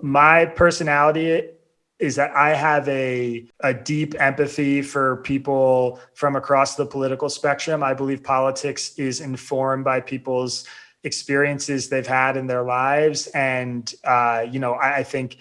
My personality is that I have a, a deep empathy for people from across the political spectrum. I believe politics is informed by people's experiences they've had in their lives. And, uh, you know, I, I think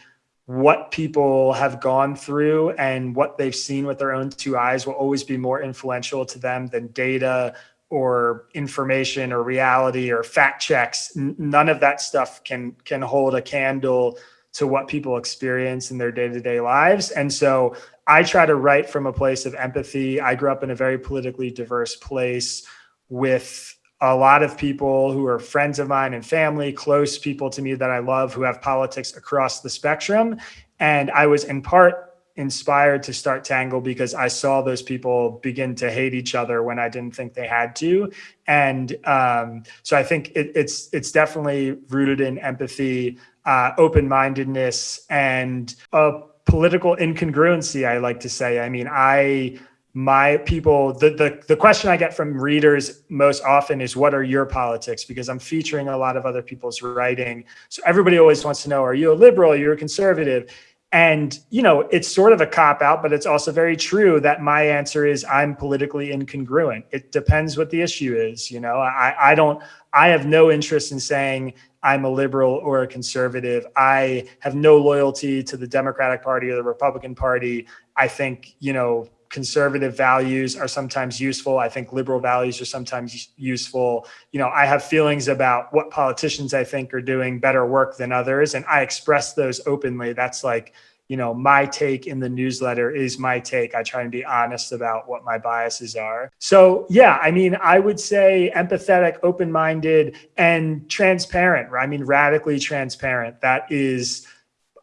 what people have gone through and what they've seen with their own two eyes will always be more influential to them than data or information or reality or fact checks. None of that stuff can can hold a candle to what people experience in their day-to-day lives. And so I try to write from a place of empathy. I grew up in a very politically diverse place with a lot of people who are friends of mine and family, close people to me that I love who have politics across the spectrum. And I was in part inspired to start Tangle because I saw those people begin to hate each other when I didn't think they had to. And um, so I think it, it's it's definitely rooted in empathy, uh, open-mindedness, and a political incongruency. I like to say. I mean, I my people the, the the question i get from readers most often is what are your politics because i'm featuring a lot of other people's writing so everybody always wants to know are you a liberal You're you a conservative and you know it's sort of a cop out but it's also very true that my answer is i'm politically incongruent. It depends what the issue is you know? I i don't i have no interest in saying i'm a liberal or a conservative. I have no loyalty to the democratic party or the republican party. I think you know conservative values are sometimes useful. I think liberal values are sometimes useful. You know, I have feelings about what politicians I think are doing better work than others, and I express those openly. That's like, you know, my take in the newsletter is my take. I try and be honest about what my biases are. So, yeah, I mean, I would say empathetic, open minded, and transparent. I mean, radically transparent. That is,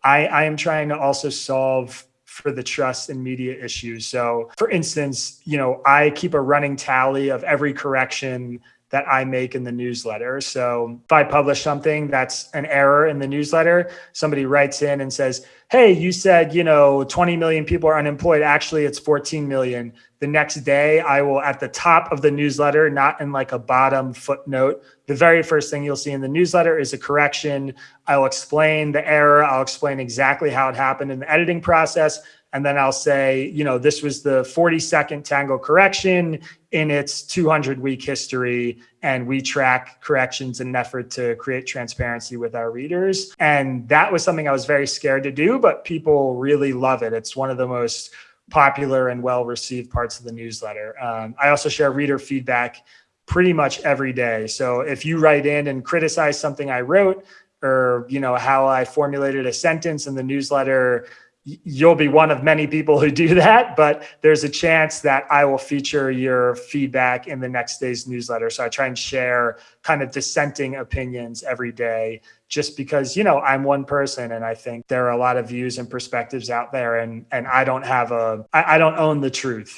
I, I am trying to also solve for the trust and media issues. So for instance, you know, I keep a running tally of every correction that I make in the newsletter. So if I publish something that's an error in the newsletter, somebody writes in and says, Hey, you said, you know, 20 million people are unemployed. Actually, it's 14 million. The next day, I will at the top of the newsletter, not in like a bottom footnote. The very first thing you'll see in the newsletter is a correction. I'll explain the error. I'll explain exactly how it happened in the editing process. And then I'll say, you know, this was the 42nd Tangle correction in its 200 week history. And we track corrections in an effort to create transparency with our readers. And that was something I was very scared to do, but people really love it. It's one of the most popular and well received parts of the newsletter. Um, I also share reader feedback pretty much every day. So if you write in and criticize something I wrote or, you know, how I formulated a sentence in the newsletter, you'll be one of many people who do that, but there's a chance that I will feature your feedback in the next day's newsletter. So I try and share kind of dissenting opinions every day just because, you know, I'm one person and I think there are a lot of views and perspectives out there and and I don't have a I, I don't own the truth.